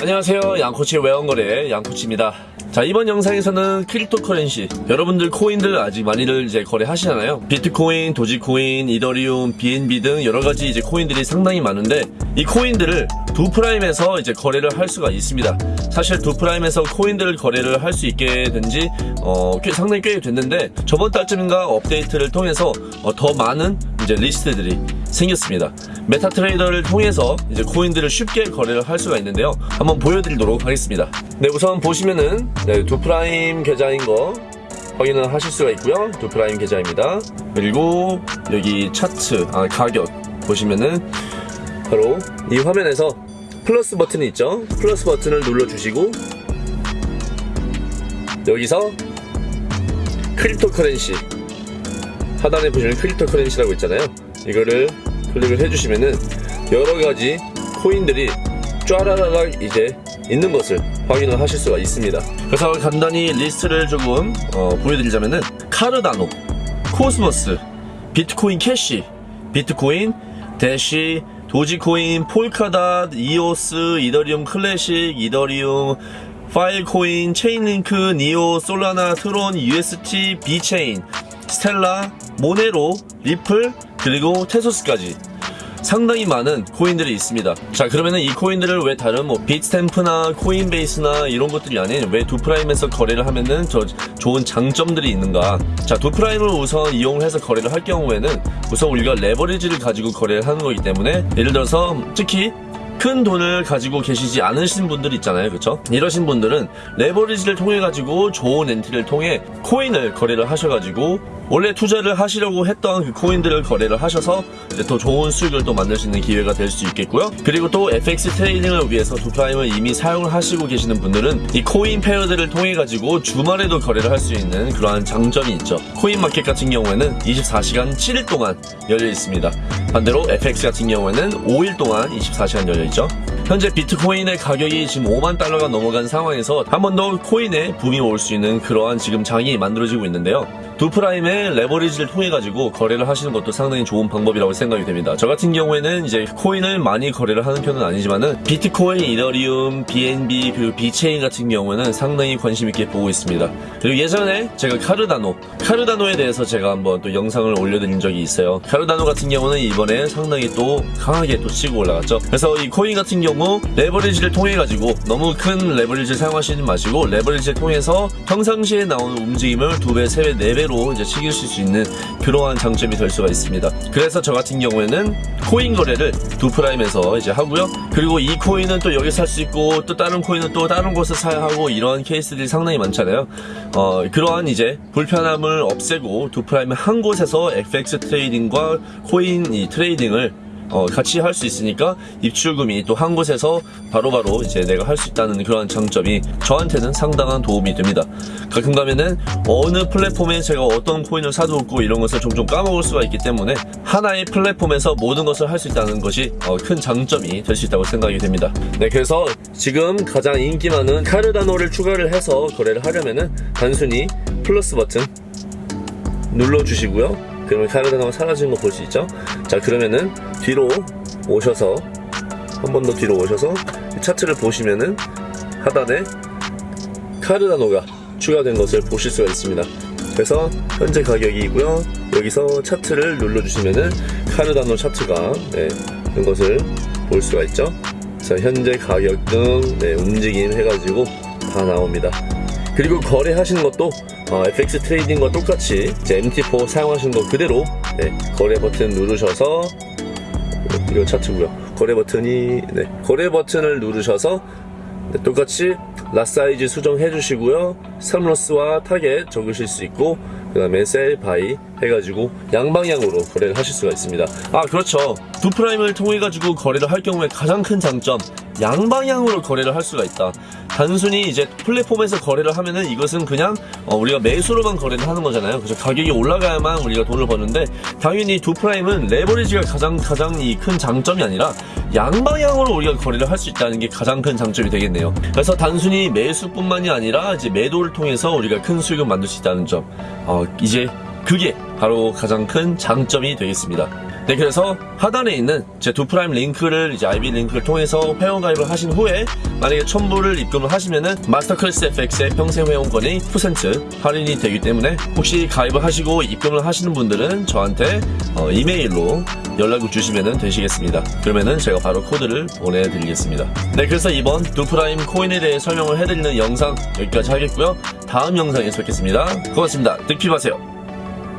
안녕하세요. 양코치의 외환거래 양코치입니다. 자 이번 영상에서는 cryptocurrency. 여러분들 코인들 아직 많이들 이제 거래하시잖아요. 비트코인, 도지코인, 이더리움, BNB 등 여러가지 이제 코인들이 상당히 많은데 이 코인들을 두 프라임에서 이제 거래를 할 수가 있습니다. 사실 두 프라임에서 코인들을 거래를 할 수 있게 된지 어, 꽤, 상당히 꽤 됐는데 저번 달쯤인가 업데이트를 통해서 어, 더 많은 이제 리스트들이 생겼습니다. 메타 트레이더를 통해서 이제 코인들을 쉽게 거래를 할 수가 있는데요. 한번 보여드리도록 하겠습니다. 네, 우선 보시면은 네, 두 프라임 계좌인 거 확인을 하실 수가 있고요. 두 프라임 계좌입니다. 그리고 여기 차트, 아, 가격 보시면은 바로 이 화면에서 플러스 버튼이 있죠. 플러스 버튼을 눌러주시고 여기서 cryptocurrency 하단에 보시면 cryptocurrency라고 있잖아요. 이거를 클릭을 해주시면은 여러 가지 코인들이 쫘라라락 이제 있는 것을 확인을 하실 수가 있습니다. 그래서 간단히 리스트를 조금 어, 보여드리자면은 카르다노, 코스모스, 비트코인 캐시, 비트코인, 대시, 도지코인, 폴카닷, 이오스, 이더리움 클래식, 이더리움, 파일코인, 체인링크, 니오, 솔라나, 트론, UST, 비체인, 스텔라, 모네로, 리플, 그리고 테조스까지 상당히 많은 코인들이 있습니다. 자, 그러면은 이 코인들을 왜 다른 뭐 빗스탬프나 코인베이스나 이런 것들이 아닌 왜 두프라임에서 거래를 하면은 저 좋은 장점들이 있는가? 자, 두프라임을 우선 이용을 해서 거래를 할 경우에는 우선 우리가 레버리지를 가지고 거래를 하는 거기 때문에 예를 들어서 특히 큰 돈을 가지고 계시지 않으신 분들 있잖아요. 그렇죠? 이러신 분들은 레버리지를 통해 가지고 좋은 엔트리를 통해 코인을 거래를 하셔 가지고 원래 투자를 하시려고 했던 그 코인들을 거래를 하셔서 이제 더 좋은 수익을 또 만들 수 있는 기회가 될 수 있겠고요. 그리고 또 FX trading을 위해서 두프라임을 이미 사용을 하시고 계시는 분들은 이 코인 pair들을 통해 가지고 주말에도 거래를 할 수 있는 그러한 장점이 있죠. 코인 마켓 같은 경우에는 24시간 7일 동안 열려 있습니다. 반대로 FX 같은 경우에는 5일 동안 24시간 열려 있죠. 현재 비트코인의 가격이 지금 5만 달러가 넘어간 상황에서 한 번 더 코인에 붐이 올 수 있는 그러한 지금 장이 만들어지고 있는데요. 두프라임의 레버리지를 통해 가지고 거래를 하시는 것도 상당히 좋은 방법이라고 생각이 됩니다. 저 같은 경우에는 이제 코인을 많이 거래를 하는 편은 아니지만은 비트코인, 이더리움, BNB 그리고 비체인 같은 경우는 상당히 관심 있게 보고 있습니다. 그리고 예전에 제가 카르다노, 카르다노에 대해서 제가 한번 또 영상을 올려드린 적이 있어요. 카르다노 같은 경우는 이번에 상당히 또 강하게 또 치고 올라갔죠. 그래서 이 코인 같은 경우 레버리지를 통해 가지고 너무 큰 레버리지를 사용하시지 마시고 레버리지를 통해서 평상시에 나오는 움직임을 두 배, 세 배, 네 배로 이제 치실 수 있는 그러한 장점이 될 수가 있습니다. 그래서 저 같은 경우에는 코인 거래를 두 프라임에서 이제 하고요. 그리고 이 코인은 또 여기 살수 있고 또 다른 코인은 또 다른 곳에 사야 하고 이런 케이스들이 상당히 많잖아요. 어, 그러한 이제 불편함을 없애고 두 프라임 한 곳에서 FX trading과 코인 이 trading을 어, 같이 할 수 있으니까 입출금이 또 한 곳에서 바로바로 바로 이제 내가 할 수 있다는 그런 장점이 저한테는 상당한 도움이 됩니다. 가끔 가면은 어느 플랫폼에 제가 어떤 코인을 사두었고 이런 것을 종종 까먹을 수가 있기 때문에 하나의 플랫폼에서 모든 것을 할 수 있다는 것이 어, 큰 장점이 될 수 있다고 생각이 됩니다. 네, 그래서 지금 가장 인기 많은 카르다노를 추가를 해서 거래를 하려면은 단순히 플러스 버튼 눌러주시고요. 그러면 카르다노가 사라지는 거 볼 수 있죠? 자, 그러면은 뒤로 오셔서 한 번 더 뒤로 오셔서 차트를 보시면은 하단에 카르다노가 추가된 것을 보실 수가 있습니다. 그래서 현재 가격이고요. 여기서 차트를 눌러주시면은 카르다노 차트가 네, 된 것을 볼 수가 있죠. 그래서 현재 가격 등 네, 움직임 해가지고 다 나옵니다. 그리고 거래하시는 것도 어, FX trading과 똑같이 MT4 사용하시는 거 그대로 네, 거래 버튼 누르셔서 이거 차트고요. 거래 버튼이 네, 거래 버튼을 누르셔서 네, 똑같이 lot size 수정해 주시고요. stop loss와 타겟 적으실 수 있고 그 다음에 sell, buy 해가지고 양방향으로 거래를 하실 수가 있습니다. 아 그렇죠. 두 프라임을 통해 가지고 거래를 할 경우에 가장 큰 장점 양방향으로 거래를 할 수가 있다. 단순히 이제 플랫폼에서 거래를 하면은 이것은 그냥 어, 우리가 매수로만 거래를 하는 거잖아요. 그래서 가격이 올라가야만 우리가 돈을 버는데 당연히 두 프라임은 레버리지가 가장 가장 이 큰 장점이 아니라 양방향으로 우리가 거래를 할 수 있다는 게 가장 큰 장점이 되겠네요. 그래서 단순히 매수뿐만이 아니라 이제 매도를 통해서 우리가 큰 수익을 만들 수 있다는 점. 어, 이제 그게 바로 가장 큰 장점이 되겠습니다. 네, 그래서 하단에 있는 제 두 프라임 링크를 이제 IB 링크를 통해서 회원 가입을 하신 후에 만약에 천 불을 입금을 하시면은 마스터 클래스 FX의 평생 회원권이 10% 할인이 되기 때문에 혹시 가입을 하시고 입금을 하시는 분들은 저한테 어, 이메일로 연락을 주시면 되시겠습니다. 그러면은 제가 바로 코드를 보내드리겠습니다. 네, 그래서 이번 두 프라임 코인에 대해 설명을 해드리는 영상 여기까지 하겠고요. 다음 영상에서 뵙겠습니다. 고맙습니다. 득피하세요.